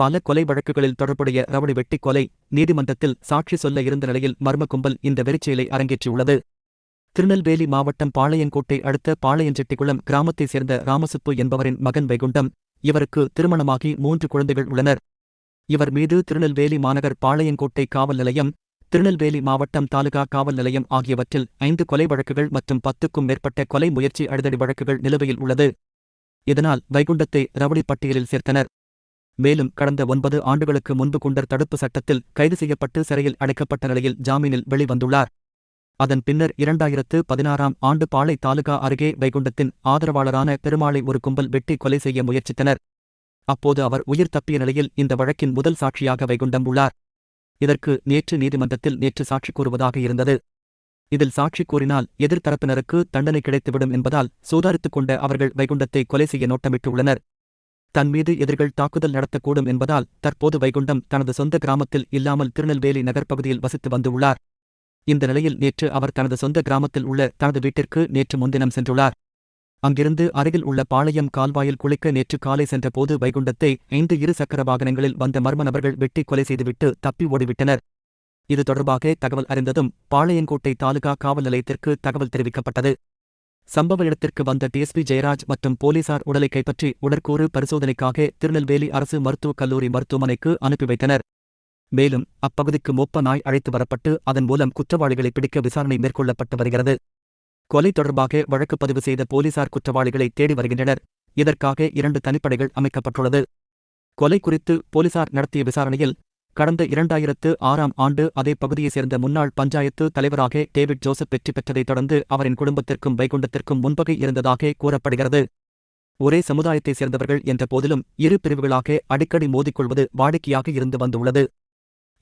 பல கொலை வழக்குகளில் தொடர்புடைய ரவுடி வெட்டி கொலை நீதிமன்றத்தில் சாட்சி சொல்ல இருந்த நிலையில் மர்ம கும்பல் இந்த வெறிச்செயலை அரங்கேற்றியுள்ளது. திருநெல்வேலி மாவட்டம் பாளையங்கோட்டை அடுத்த பாளையஞ்செட்டிக்குளம் கிராமத்தைச் சேர்ந்த ராமசுப்பு என்பவரின் மகன் வைகுண்டம் இவருக்கு திருமணமாகி மூன்று குழந்தைகள் உள்ளனர். இவர் மீது திருநெல்வேலி மாநகர் பாளையங்கோட்டை காவல் நிலையம் திருநெல்வேலி மாவட்டம் தாலுகா காவல் நிலையம் ஆகியவற்றில் ஐந்து கொலை வழக்குகள் மற்றும் பத்துக்கும் மேற்பட்ட கொலை முயற்சி அடிதடி வழக்குகள் நிலுவையில் உள்ளது. இதனால் வைகுண்டத்தை ரவுடி பட்டியலில் சேர்த்தனர். மேலும் கடந்த ஒன்பது ஆண்டுகளுக்கு முன்பு குண்டர் தடுப்பு சட்டத்தில் கைது செய்யப்பட்டு சிறையில் அடைக்கப்பட்ட நிலையில் ஜாமீனில் வெளிவந்துள்ளார். அதன் பின்னர் இரண்டாயிரத்து பதினாறாம் ஆண்டு பாளை தாலுகா அருகே வைகுண்டத்தின் ஆதரவாளரான பெருமாளை ஒரு கும்பல் வெட்டி கொலை செய்ய முயற்சித்தனர். அப்போது அவர் உயிர் தப்பிய நிலையில் இந்த வழக்கின் முதல் சாட்சியாக வைகுண்டம் உள்ளார். இதற்கு நேற்று நீதிமன்றத்தில் நேற்று சாட்சி கூறுவதாக இருந்தது. இதில் சாட்சி கூறினால் எதிர்த்தரப்பினருக்கு தண்டனை கிடைத்துவிடும் என்பதால் சூதாரித்துக் கொண்ட அவர்கள் வைகுண்டத்தை கொலை செய்ய நோட்டமிட்டுள்ளனர். தன் மீது எதிரிகள் தாக்குதல் நடத்தக்கூடும் என்பதால் தற்போது வைகுண்டம் தனது சொந்த கிராமத்தில் இல்லாமல் திருநெல்வேலி நகர்ப்பகுதியில் வசித்து வந்துள்ளார். இந்த நிலையில் நேற்று அவர் தனது சொந்த கிராமத்தில் உள்ள தனது வீட்டிற்கு நேற்று முன்தினம் சென்றுள்ளார். அங்கிருந்து அருகில் உள்ள பாளையம் கால்வாயில் குளிக்க நேற்று காலை சென்றபோது வைகுண்டத்தை ஐந்து இரு சக்கர வாகனங்களில் வந்த மர்ம நபர்கள் வெட்டி கொலை செய்துவிட்டு தப்பி ஓடிவிட்டனர். இது தொடர்பாக தகவல் அறிந்ததும் பாளையங்கோட்டை தாலுகா காவல் நிலையத்திற்கு தகவல் தெரிவிக்கப்பட்டது. சம்பவ இடத்திற்கு வந்த டிஎஸ்பி ஜெயராஜ் மற்றும் போலீசார் உடலை கைப்பற்றி உடற்கூறு பரிசோதனைக்காக திருநெல்வேலி அரசு மருத்துவக் கல்லூரி மருத்துவமனைக்கு அனுப்பி வைத்தனர். மேலும் அப்பகுதிக்கு மொப்ப நாய் அழைத்து வரப்பட்டு அதன் மூலம் குற்றவாளிகளை பிடிக்க விசாரணை மேற்கொள்ளப்பட்டு வருகிறது. கொலை தொடர்பாக வழக்கு பதிவு செய்த போலீசார் குற்றவாளிகளை தேடி வருகின்றனர். இதற்காக இரண்டு தனிப்படைகள் அமைக்கப்பட்டுள்ளது. கொலை குறித்து போலீசார் நடத்திய விசாரணையில் கடந்த இரண்டாயிரத்து ஆறாம் ஆண்டு அதே பகுதியைச் சேர்ந்த முன்னாள் பஞ்சாயத்து தலைவராக டேவிட் ஜோசப் வெற்றி பெற்றதைத் தொடர்ந்து அவரின் குடும்பத்திற்கும் வைகுண்டத்திற்கும் முன்பகை இருந்ததாக கூறப்படுகிறது. ஒரே சமுதாயத்தைச் சேர்ந்தவர்கள் என்ற போதிலும் இரு பிரிவுகளாக அடிக்கடி மோதிக்கொள்வது வாடிக்கையாக இருந்து வந்துள்ளது.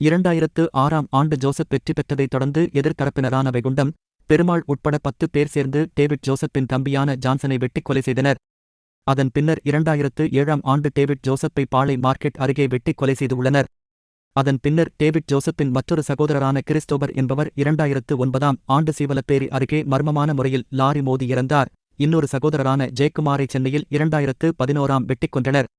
இரண்டாயிரத்து ஆறாம் ஆண்டு ஜோசப் வெற்றி பெற்றதைத் தொடர்ந்து எதிர்த்தரப்பினரான வைகுண்டம் பெருமாள் உட்பட பத்து பேர் சேர்ந்து டேவிட் ஜோசப்பின் தம்பியான ஜான்சனை வெட்டிக் கொலை செய்தனர். அதன் பின்னர் இரண்டாயிரத்து ஏழாம் ஆண்டு டேவிட் ஜோசப்பை பாளை மார்க்கெட் அருகே வெட்டிக் கொலை செய்துள்ளனர் அதன் பின்னர் டேவிட் ஜோசப்பின் மற்றொரு சகோதரரான கிறிஸ்டோபர் என்பவர் இரண்டாயிரத்து ஒன்பதாம் ஆண்டு சீவலப்பேரி அருகே மர்மமான முறையில் லாரி மோதி இறந்தார். இன்னொரு சகோதரரான ஜெயக்குமாரை சென்னையில் இரண்டாயிரத்து பதினோராம் வெட்டிக் கொன்றனர்.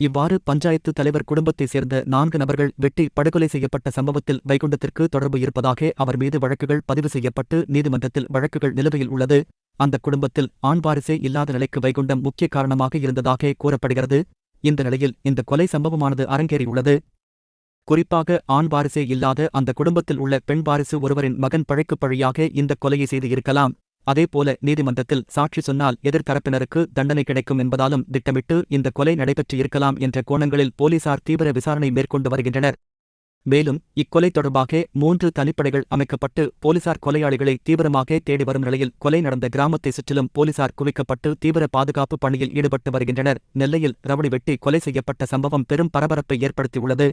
இவ்வாறு பஞ்சாயத்து தலைவர் குடும்பத்தைச் சேர்ந்த நான்கு நபர்கள் வெட்டி படுகொலை செய்யப்பட்ட சம்பவத்தில் வைகுண்டத்திற்கு தொடர்பு இருப்பதாக அவர் மீது வழக்குகள் பதிவு செய்யப்பட்டு நீதிமன்றத்தில் வழக்குகள் நிலுவையில் உள்ளது. அந்த குடும்பத்தில் ஆண் வாரிசே இல்லாத நிலைக்கு வைகுண்டம் முக்கிய காரணமாக இருந்ததாக கூறப்படுகிறது. இந்த நிலையில் இந்த கொலை சம்பவமானது அரங்கேறியுள்ளது. குறிப்பாக ஆண் வாரிசே இல்லாத அந்த குடும்பத்தில் உள்ள பெண் வாரிசு ஒருவரின் மகன் பழைக்குப் பழியாக இந்த கொலையை செய்து இருக்கலாம். அதேபோல நீதிமன்றத்தில் சாட்சி சொன்னால் எதிர்த்தரப்பினருக்கு தண்டனை கிடைக்கும் என்பதாலும் திட்டமிட்டு இந்த கொலை நடைபெற்று இருக்கலாம் என்ற கோணங்களில் போலீசார் தீவிர விசாரணை மேற்கொண்டு வருகின்றனர். மேலும் இக்கொலை தொடர்பாக மூன்று தனிப்படைகள் அமைக்கப்பட்டு போலீசார் கொலையாளிகளை தீவிரமாக தேடி வரும் நிலையில் கொலை நடந்த கிராமத்தை சுற்றிலும் போலீசார் குவிக்கப்பட்டு தீவிர பாதுகாப்பு பணியில் ஈடுபட்டு வருகின்றனர். நெல்லையில் ரவுடி வெட்டி கொலை செய்யப்பட்ட சம்பவம் பெரும் பரபரப்பை ஏற்படுத்தியுள்ளது.